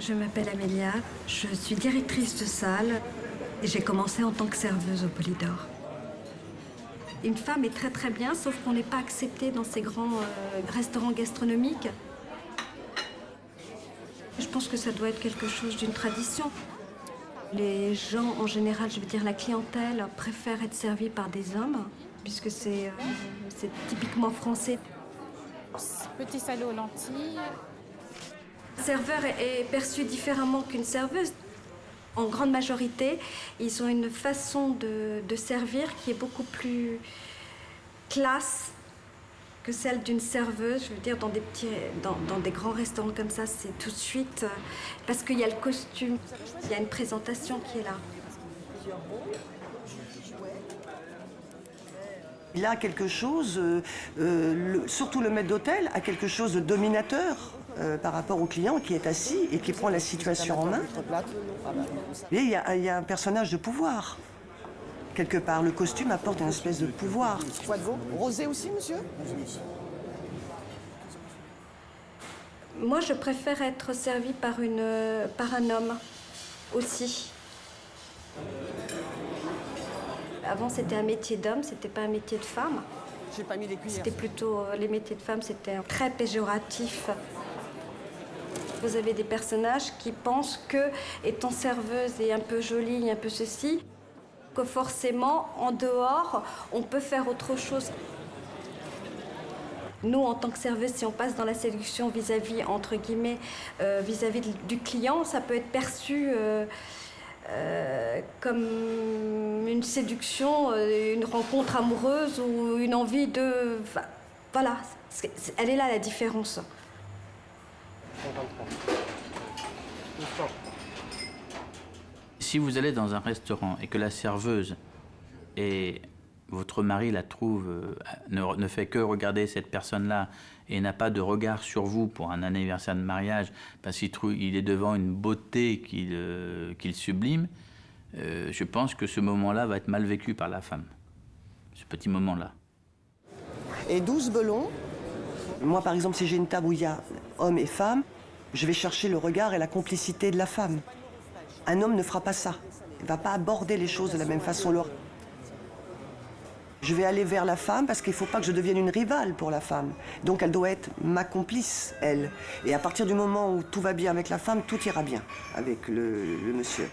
Je m'appelle Amélia, je suis directrice de salle et j'ai commencé en tant que serveuse au Polydor. Une femme est très très bien, sauf qu'on n'est pas accepté dans ces grands euh, restaurants gastronomiques. Je pense que ça doit être quelque chose d'une tradition. Les gens, en général, je veux dire la clientèle, préfèrent être servis par des hommes, puisque c'est euh, typiquement français. Petit salé aux lentilles. Un serveur est perçu différemment qu'une serveuse. En grande majorité, ils ont une façon de, servir qui est beaucoup plus classe que celle d'une serveuse. Je veux dire, dans des, petits, dans, des grands restaurants comme ça, c'est tout de suite... euh, Parce qu'il y a le costume, il y a une présentation qui est là. Il a quelque chose, euh, euh, surtout le maître d'hôtel, a quelque chose de dominateur euh, par rapport au client qui est assis et qui prend la situation en main. Et il y, a, il y a un personnage de pouvoir. Quelque part, le costume apporte une espèce de pouvoir. Quoi de veau Rosé aussi, monsieur? Moi, je préfère être servie par, une, par un homme aussi. Avant, c'était un métier d'homme, c'était pas un métier de femme. J'ai pas mis les cuillères. C'était plutôt euh, les métiers de femmes, c'était très péjoratif. Vous avez des personnages qui pensent que, étant serveuse et un peu jolie, un peu ceci, que forcément, en dehors, on peut faire autre chose. Nous, en tant que serveuse, si on passe dans la séduction vis-à-vis, entre guillemets, euh, vis-à-vis du client, ça peut être perçu euh, euh, comme une séduction, une rencontre amoureuse ou une envie de... voilà, elle est là la différence. Si vous allez dans un restaurant et que la serveuse et votre mari la trouve, euh, ne, ne fait que regarder cette personne-là et n'a pas de regard sur vous pour un anniversaire de mariage parce qu'il est devant une beauté qu'il euh, sublime, euh, je pense que ce moment-là va être mal vécu par la femme. Ce petit moment-là. Et 12 belons? Moi, par exemple, si j'ai une table où il y a homme et femme, je vais chercher le regard et la complicité de la femme. Un homme ne fera pas ça. Il ne va pas aborder les choses de la même façon. Je vais aller vers la femme parce qu'il ne faut pas que je devienne une rivale pour la femme. Donc elle doit être ma complice, elle. Et à partir du moment où tout va bien avec la femme, tout ira bien avec le, le monsieur.